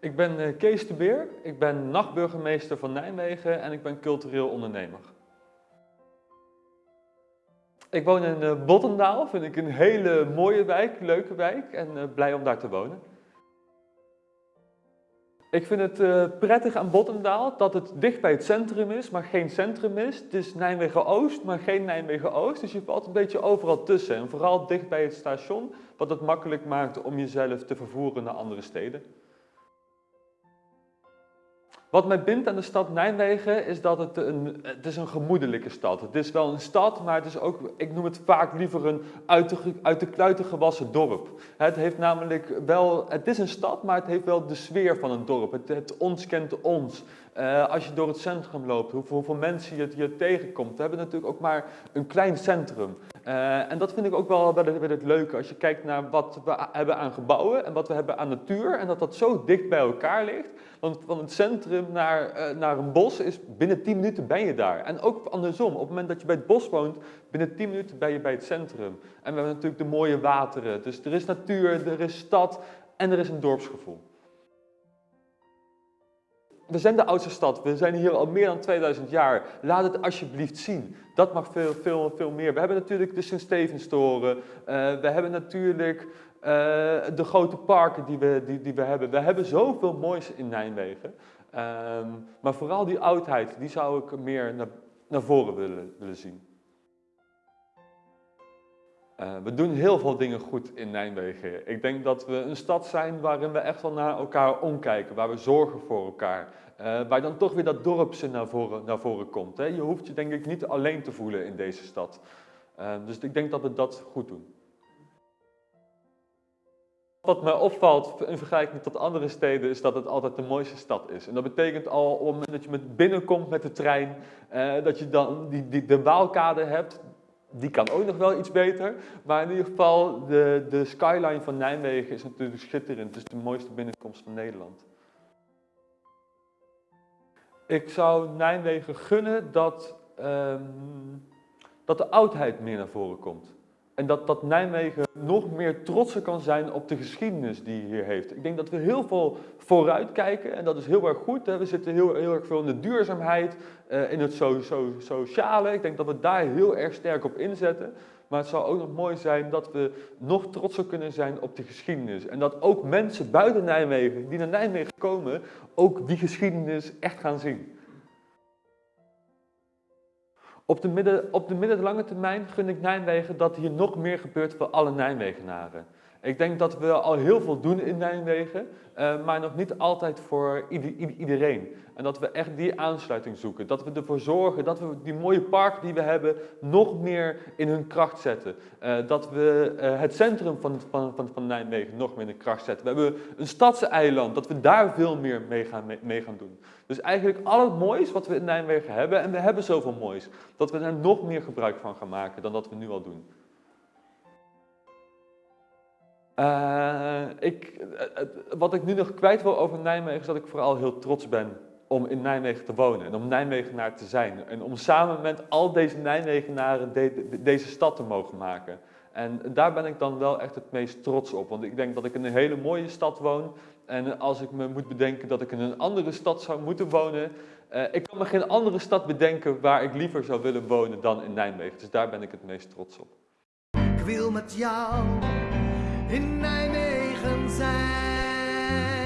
Ik ben eh, Kees de Beer, ik ben nachtburgemeester van Nijmegen en ik ben cultureel ondernemer. Ik woon in uh, Bottendaal, vind ik een hele mooie wijk, leuke wijk en uh, blij om daar te wonen. Ik vind het prettig aan Bottendaal dat het dicht bij het centrum is, maar geen centrum is. Het is Nijmegen-Oost, maar geen Nijmegen-Oost. Dus je valt een beetje overal tussen. En vooral dicht bij het station, wat het makkelijk maakt om jezelf te vervoeren naar andere steden. Wat mij bindt aan de stad Nijmegen is dat het een, het is een gemoedelijke stad. Het is wel een stad, maar het is ook, ik noem het vaak liever een uit de, uit de kluiten gewassen dorp. Het heeft namelijk wel, het is een stad, maar het heeft wel de sfeer van een dorp. Het, het ons kent ons. Uh, als je door het centrum loopt, hoeveel, mensen je, je tegenkomt. We hebben natuurlijk ook maar een klein centrum. Uh, en dat vind ik ook wel, wel, wel het leuke. Als je kijkt naar wat we hebben aan gebouwen en wat we hebben aan natuur. En dat dat zo dicht bij elkaar ligt. Want van het centrum naar, uh, naar een bos is binnen 10 minuten ben je daar. En ook andersom, op het moment dat je bij het bos woont, binnen 10 minuten ben je bij het centrum. En we hebben natuurlijk de mooie wateren. Dus er is natuur, er is stad en er is een dorpsgevoel. We zijn de oudste stad, we zijn hier al meer dan 2000 jaar. Laat het alsjeblieft zien. Dat mag veel, veel, veel meer. We hebben natuurlijk de Sint-Stevenstoren. Uh, we hebben natuurlijk uh, de grote parken die we, die, die we hebben. We hebben zoveel moois in Nijmegen. Um, maar vooral die oudheid, die zou ik meer naar, naar voren willen, willen zien. Uh, we doen heel veel dingen goed in Nijmegen. Ik denk dat we een stad zijn waarin we echt wel naar elkaar omkijken, waar we zorgen voor elkaar. Uh, waar dan toch weer dat dorpse naar voren, naar voren komt. Hè? Je hoeft je denk ik niet alleen te voelen in deze stad. Uh, dus ik denk dat we dat goed doen. Wat mij opvalt in vergelijking tot andere steden is dat het altijd de mooiste stad is. En dat betekent al op het moment dat je met binnenkomt met de trein, uh, dat je dan die, die, de Waalkade hebt. Die kan ook nog wel iets beter. Maar in ieder geval, de, de skyline van Nijmegen is natuurlijk schitterend. Het is de mooiste binnenkomst van Nederland. Ik zou Nijmegen gunnen dat, um, dat de oudheid meer naar voren komt. En dat, dat Nijmegen nog meer trotser kan zijn op de geschiedenis die hier heeft. Ik denk dat we heel veel vooruit kijken en dat is heel erg goed. We zitten heel, heel erg veel in de duurzaamheid, uh, in het so, so, sociale. Ik denk dat we daar heel erg sterk op inzetten. Maar het zou ook nog mooi zijn dat we nog trotser kunnen zijn op de geschiedenis. En dat ook mensen buiten Nijmegen, die naar Nijmegen komen, ook die geschiedenis echt gaan zien. Op de, midden, op de middellange termijn gun ik Nijmegen dat hier nog meer gebeurt voor alle Nijmegenaren. Ik denk dat we al heel veel doen in Nijmegen, uh, maar nog niet altijd voor ieder, iedereen. En dat we echt die aansluiting zoeken. Dat we ervoor zorgen dat we die mooie parken die we hebben nog meer in hun kracht zetten. Uh, dat we uh, het centrum van, van, van, van Nijmegen nog meer in de kracht zetten. We hebben een stadseiland, dat we daar veel meer mee gaan, mee gaan doen. Dus eigenlijk al het moois wat we in Nijmegen hebben, en we hebben zoveel moois, dat we er nog meer gebruik van gaan maken dan dat we nu al doen. Uh, ik, uh, wat ik nu nog kwijt wil over Nijmegen is dat ik vooral heel trots ben om in Nijmegen te wonen en om Nijmegenaar te zijn. En om samen met al deze Nijmegenaren de, de, deze stad te mogen maken. En daar ben ik dan wel echt het meest trots op. Want ik denk dat ik in een hele mooie stad woon. En als ik me moet bedenken dat ik in een andere stad zou moeten wonen. Uh, ik kan me geen andere stad bedenken waar ik liever zou willen wonen dan in Nijmegen. Dus daar ben ik het meest trots op. Ik wil met jou in Nijmegen zijn.